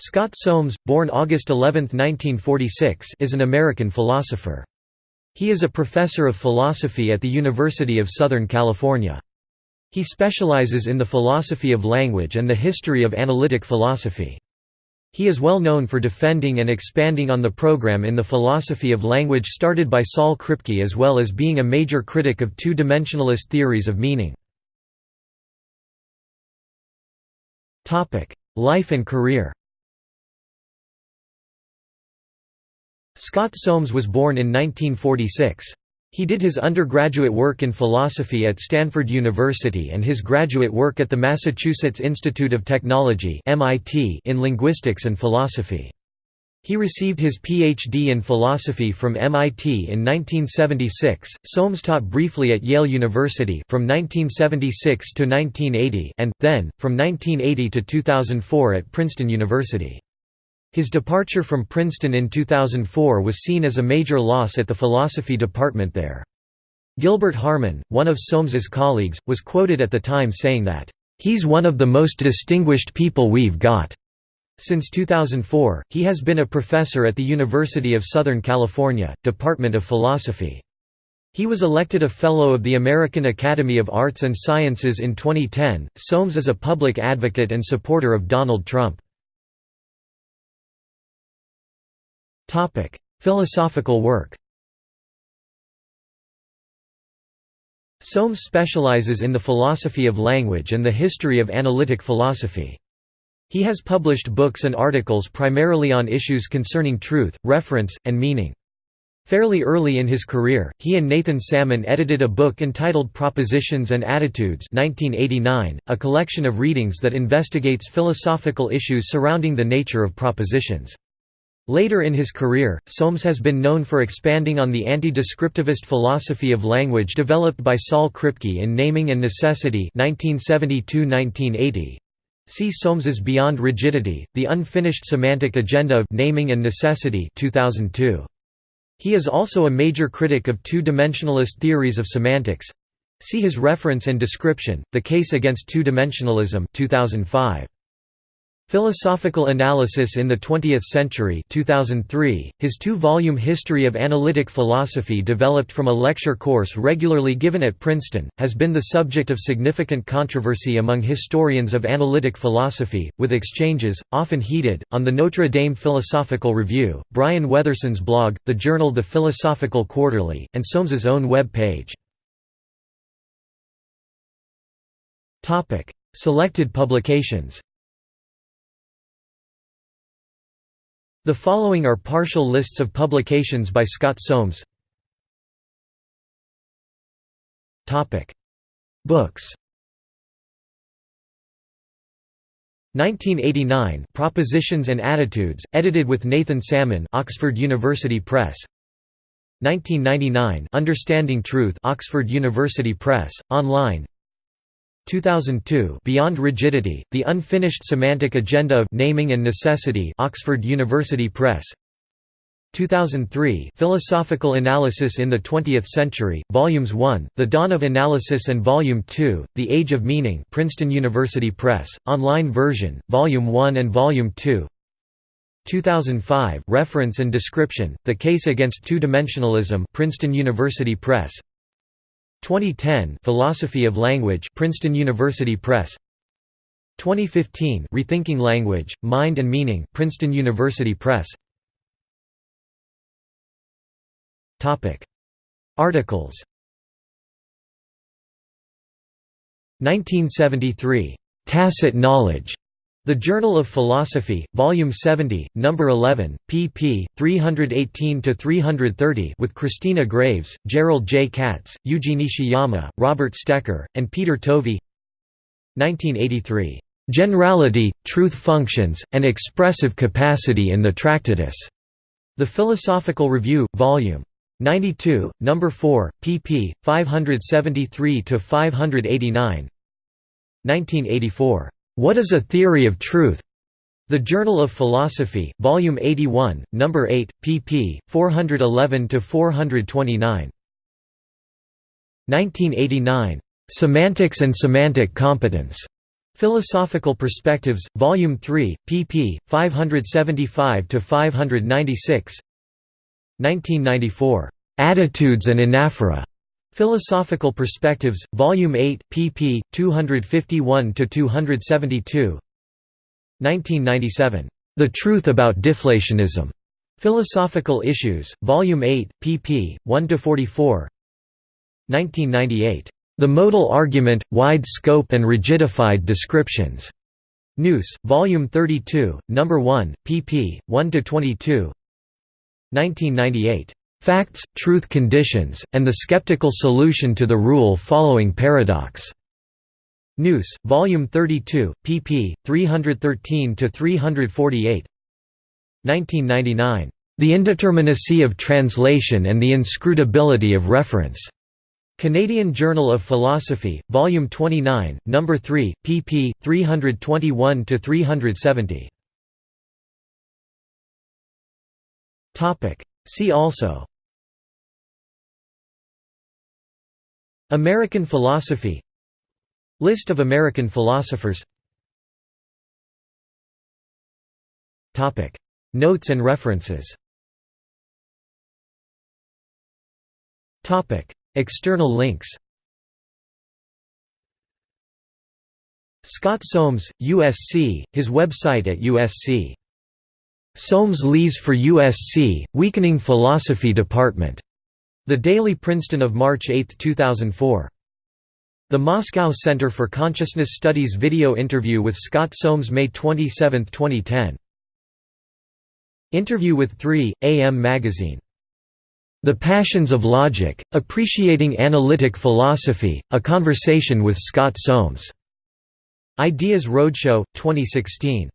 Scott Soames, born August 11, 1946 is an American philosopher. He is a professor of philosophy at the University of Southern California. He specializes in the philosophy of language and the history of analytic philosophy. He is well known for defending and expanding on the program in the philosophy of language started by Saul Kripke as well as being a major critic of two-dimensionalist theories of meaning. Life and career Scott Soames was born in 1946. He did his undergraduate work in philosophy at Stanford University and his graduate work at the Massachusetts Institute of Technology in linguistics and philosophy. He received his Ph.D. in philosophy from MIT in 1976. Soames taught briefly at Yale University from 1976 to 1980 and then from 1980 to 2004 at Princeton University. His departure from Princeton in 2004 was seen as a major loss at the philosophy department there. Gilbert Harman, one of Soames's colleagues, was quoted at the time saying that, "...he's one of the most distinguished people we've got." Since 2004, he has been a professor at the University of Southern California, Department of Philosophy. He was elected a Fellow of the American Academy of Arts and Sciences in 2010. Soames is a public advocate and supporter of Donald Trump. Topic: Philosophical work. Soames specializes in the philosophy of language and the history of analytic philosophy. He has published books and articles primarily on issues concerning truth, reference, and meaning. Fairly early in his career, he and Nathan Salmon edited a book entitled Propositions and Attitudes 1989, a collection of readings that investigates philosophical issues surrounding the nature of propositions. Later in his career, Soames has been known for expanding on the anti-descriptivist philosophy of language developed by Saul Kripke in Naming and Necessity 1972–1980. See Soames's Beyond Rigidity, The Unfinished Semantic Agenda of Naming and Necessity 2002. He is also a major critic of two-dimensionalist theories of semantics. See his reference and description, The Case Against Two-Dimensionalism 2005. Philosophical Analysis in the Twentieth Century 2003, his two-volume History of Analytic Philosophy developed from a lecture course regularly given at Princeton, has been the subject of significant controversy among historians of analytic philosophy, with exchanges, often heated, on the Notre Dame Philosophical Review, Brian Weatherson's blog, the journal The Philosophical Quarterly, and Soames's own web page. Selected publications The following are partial lists of publications by Scott Soames. Books. 1989 Propositions and Attitudes, edited with Nathan Salmon Oxford University Press. 1999 Understanding Truth Oxford University Press, online 2002 Beyond Rigidity, The Unfinished Semantic Agenda of Naming and Necessity Oxford University Press. 2003 Philosophical Analysis in the Twentieth Century, Volumes 1, The Dawn of Analysis and Volume 2, The Age of Meaning Princeton University Press, online version, Volume 1 and Volume 2 2005 Reference and Description, The Case Against Two-Dimensionalism Princeton University Press 2010 Philosophy of Language Princeton University Press. 2015 Rethinking Language, Mind and Meaning Princeton University Press. Topic. Articles. 1973 Tacit Knowledge the Journal of Philosophy, Volume 70, Number 11, pp. 318–330 with Christina Graves, Jerrold J. Katz, Eugene Nishiyama, Robert Stecker, and Peter Tovey 1983. "'Generality, Truth Functions, and Expressive Capacity in the Tractatus' The Philosophical Review, Vol. 92, No. 4, pp. 573–589 1984. What is a Theory of Truth? The Journal of Philosophy, Volume 81, Number 8, pp. 411–429. 1989. Semantics and Semantic Competence. Philosophical Perspectives, Volume 3, pp. 575–596 1994. Attitudes and Anaphora. Philosophical Perspectives, Volume 8, pp. 251–272 1997. The Truth About Deflationism. Philosophical Issues, Volume 8, pp. 1–44 1998. The Modal Argument, Wide Scope and Rigidified Descriptions. Nous, Volume 32, No. 1, pp. 1–22 1998. Facts, Truth Conditions, and the Skeptical Solution to the Rule-Following Paradox. Nous, Volume 32, pp. 313–348 1999. The Indeterminacy of Translation and the Inscrutability of Reference. Canadian Journal of Philosophy, Volume 29, No. 3, pp. 321–370. See also American philosophy List of American philosophers Notes and references External links Scott Soames, USC, his website at USC. Soames leaves for USC, Weakening Philosophy Department. The Daily Princeton of March 8, 2004. The Moscow Center for Consciousness Studies video interview with Scott Soames May 27, 2010. Interview with 3, AM Magazine. The Passions of Logic, Appreciating Analytic Philosophy, a conversation with Scott Soames. Ideas Roadshow, 2016.